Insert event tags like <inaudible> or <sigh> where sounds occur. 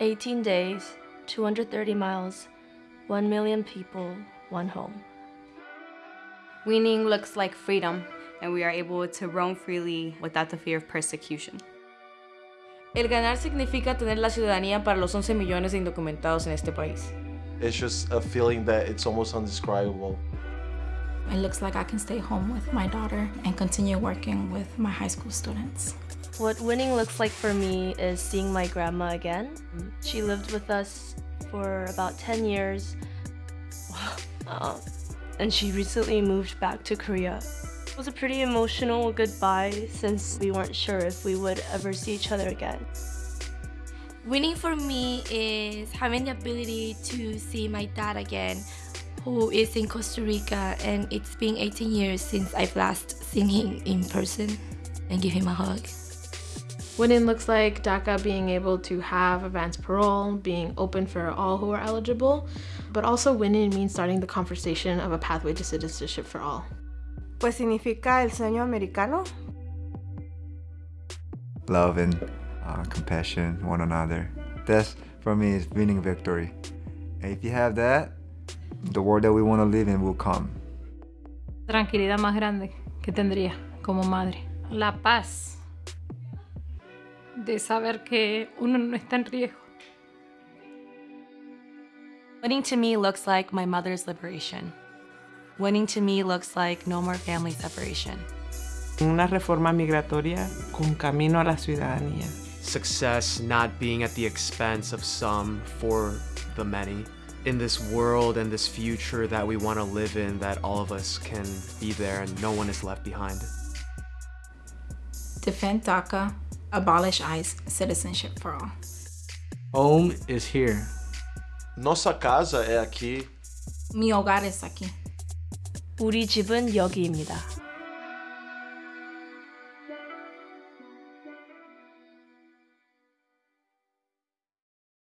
18 days, 230 miles, 1 million people, one home. Weaning looks like freedom, and we are able to roam freely without the fear of persecution. El ganar significa tener la ciudadanía para los 11 millones de indocumentados en este país. It's just a feeling that it's almost undescribable. It looks like I can stay home with my daughter and continue working with my high school students. What winning looks like for me is seeing my grandma again. She lived with us for about 10 years. Uh, <laughs> and she recently moved back to Korea. It was a pretty emotional goodbye since we weren't sure if we would ever see each other again. Winning for me is having the ability to see my dad again, who is in Costa Rica, and it's been 18 years since I've last seen him in person and give him a hug. Winning looks like DACA being able to have advanced parole, being open for all who are eligible, but also winning means starting the conversation of a pathway to citizenship for all. Pues significa el sueño americano. Love and uh, compassion, one another. That's, for me, is winning victory. And if you have that, the world that we want to live in will come. Tranquilidad más grande que tendría como madre. La paz de saber que uno no está en riesgo. Winning to me looks like my mother's liberation. Winning to me looks like no more family separation. Una reforma migratoria con camino a la ciudadanía. Success not being at the expense of some for the many In this world and this future that we want to live in, that all of us can be there and no one is left behind. Defend DACA, abolish ICE, citizenship for all. Home is here. Nossa casa é aqui. Mi hogar es aquí. 우리 집은 여기입니다.